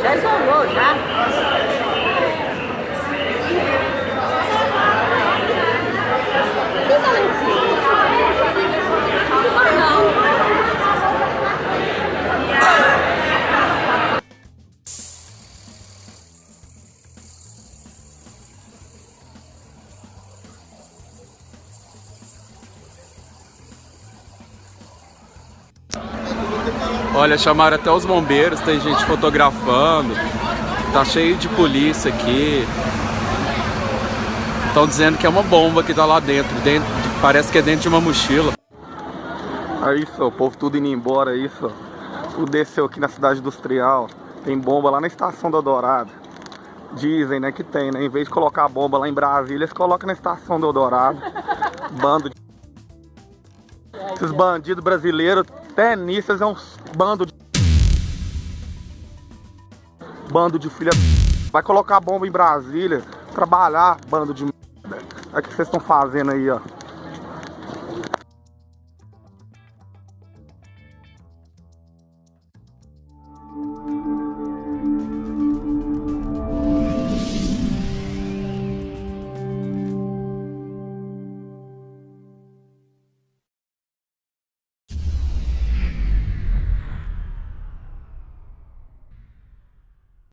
谁送多少钱。Olha, chamaram até os bombeiros, tem gente fotografando. Tá cheio de polícia aqui. Estão dizendo que é uma bomba que tá lá dentro. dentro parece que é dentro de uma mochila. Aí só, o povo tudo indo embora aí só. Tudo desceu aqui na cidade industrial. Tem bomba lá na estação do Eldorado. Dizem, né, que tem, né? Em vez de colocar a bomba lá em Brasília, eles colocam na estação do Eldorado. Bando de... Esses bandidos brasileiros, eles é um bando de... Bando de filha... Vai colocar bomba em Brasília, trabalhar, bando de... Olha o que vocês estão fazendo aí, ó.